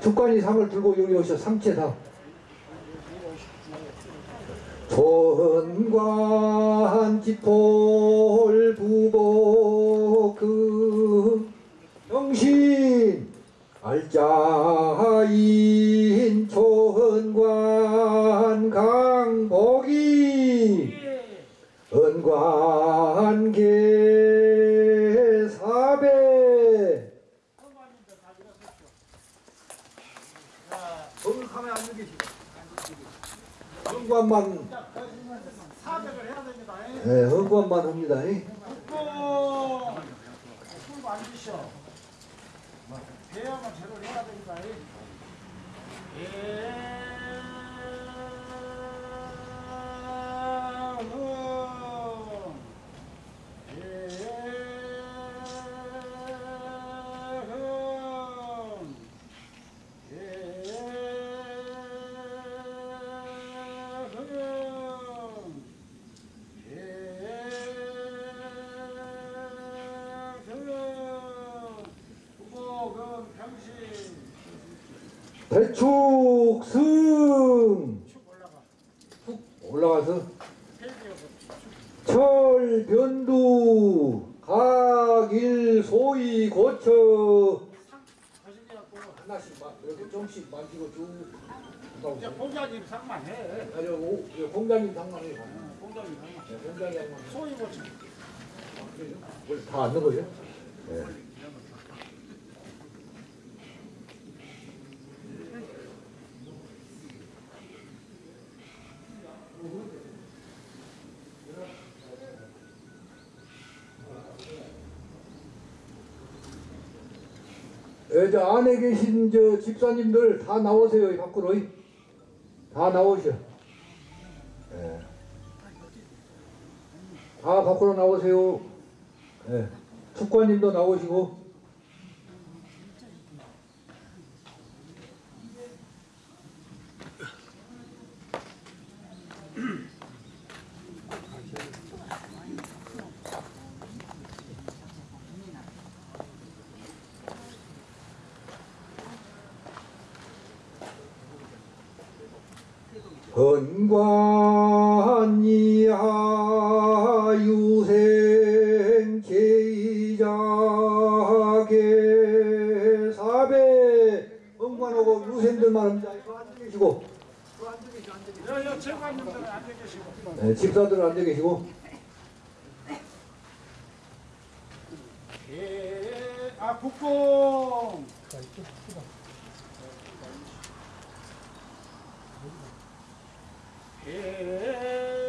특관이 상을 들고 여기 오셔 삼체상 조헌관 지폴 부복 정신 알짜인 조헌관 강복이 은관계 사배 앉아 계시고. 헌관만 사백을 해야 됩니다. 예, 헌관만 합니다. 다 앉는 거죠? 네. 예, 저 안에 계신 저 집사님들 다 나오세요, 이 밖으로. 다 나오셔. 다 밖으로 나오세요. 예. 축관님도 나오시고. 헌관 집사들은 앉아 계시고 예. 아. 예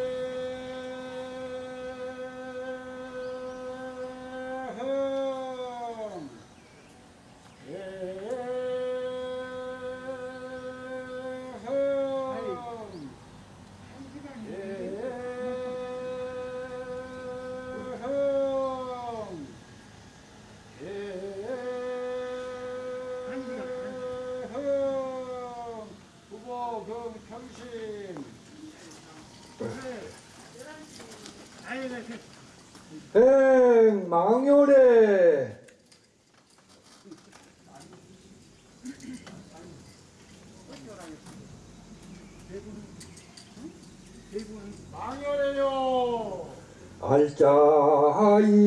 백망요래. 망요래요. 알짜이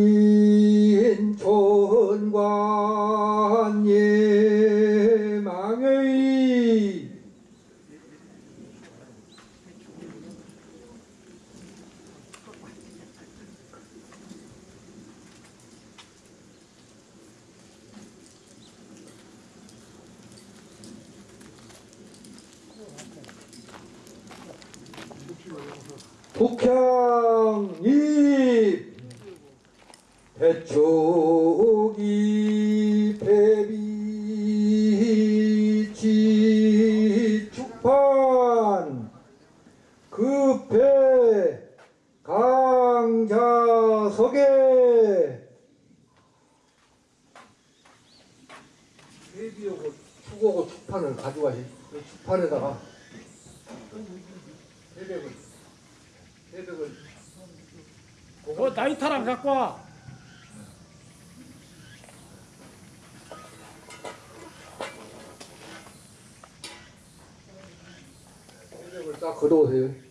걸어오세요.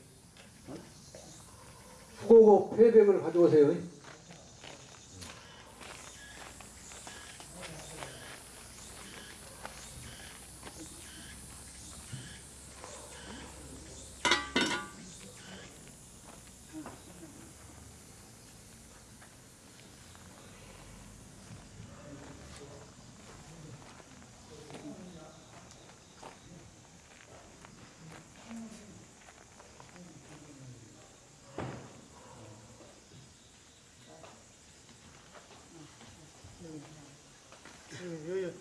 예, 예, 예.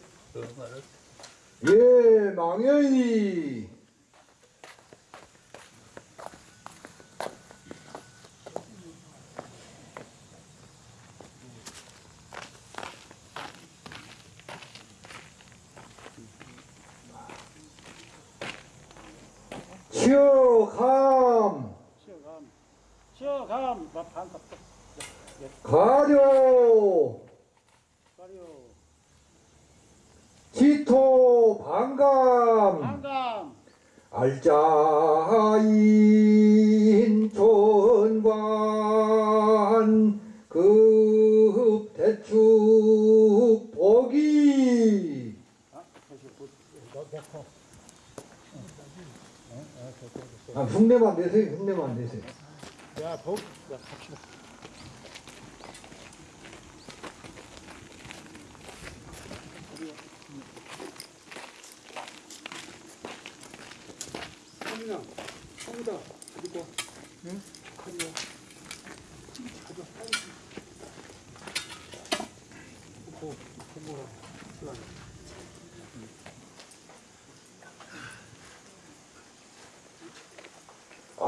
예 망연이 아, 흉내만 내세요. 흉내만 내세요. 야, 복, 야, 갑시다.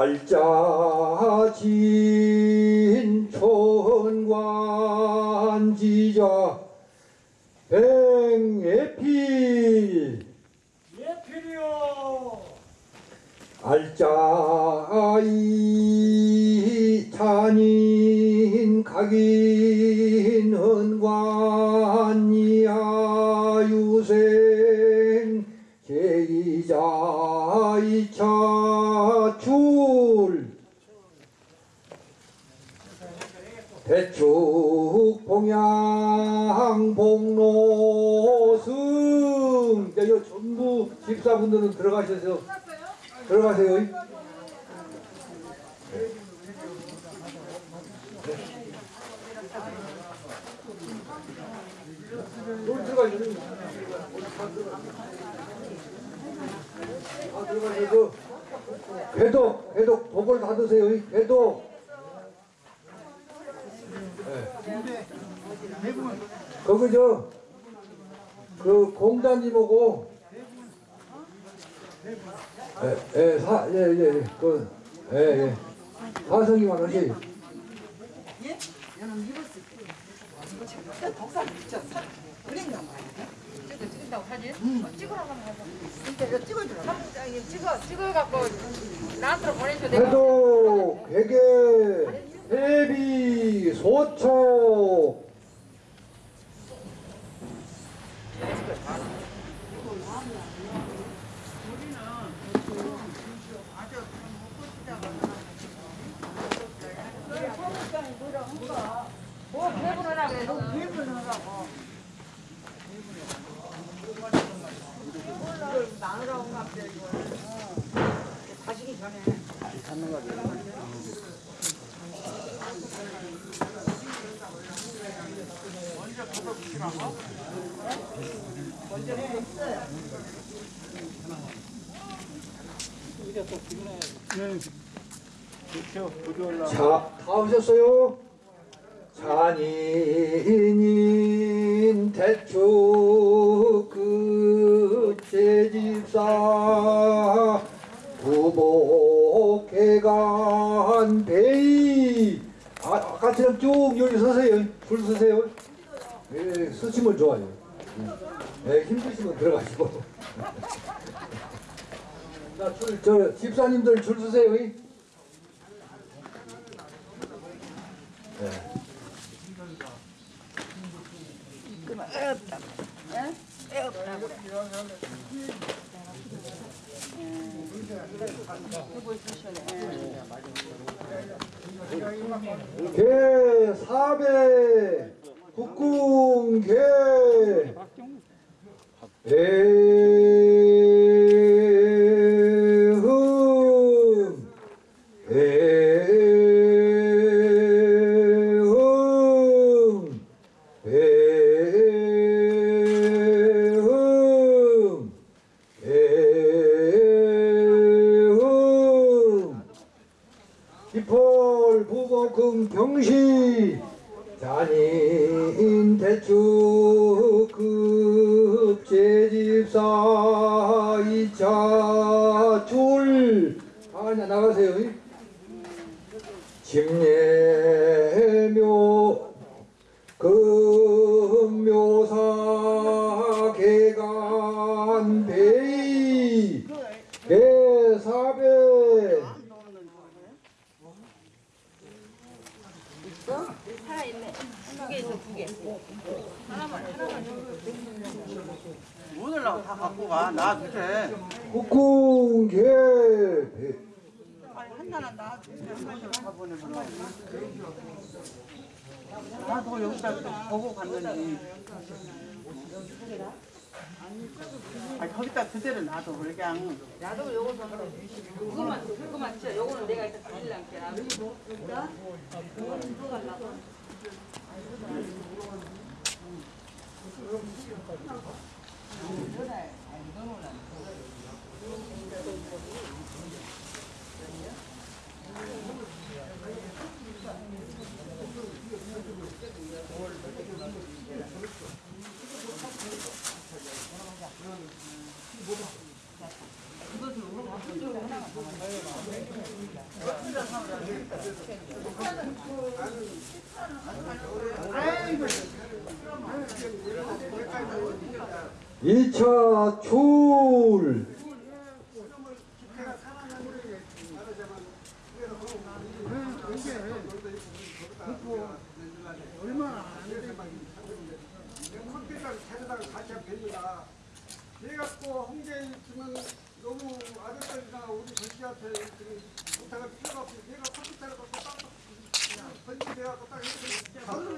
알짜지 자, 다 오셨어요? 잔인인 대추 끝제 집사. 부복해간 베이. 아, 아까처럼 쭉 여기 서세요. 줄 서세요. 예, 서시면 좋아요. 예, 힘드시면 들어가시고. 자, 줄, 저 집사님들 줄 서세요. 이. 개 사배 국궁 개. 애흠 애흠 애흠 애흠 기폴 부복금 경시 대추급 제집사 이차 줄. 아냐 나가세요. 집례묘 금묘사 개간 베이 개사배 살아있네. 두 개 있어, 두 개. 하나만, 오늘라고 다 갖고 가. 나개 하나는 나 주세요. 한 마리만 가보내면. 나도 여기다 또 보고 갔는지. 아니 거기다 그대로 놔둬 그냥. 나도 요거서 그거만, 그거만 쳐. 요거는 내가 일단 가질랑게. 이 음. 차 출. 컴퓨터를 찾아다가 같이 하면 됩니다. 그래갖고 홍대에 있으면 너무 아들들이나 우리 전지한테 부탁할 필요가 없고 내가 컴퓨터를 갖고 딱 번지돼갖고 딱 해서 바로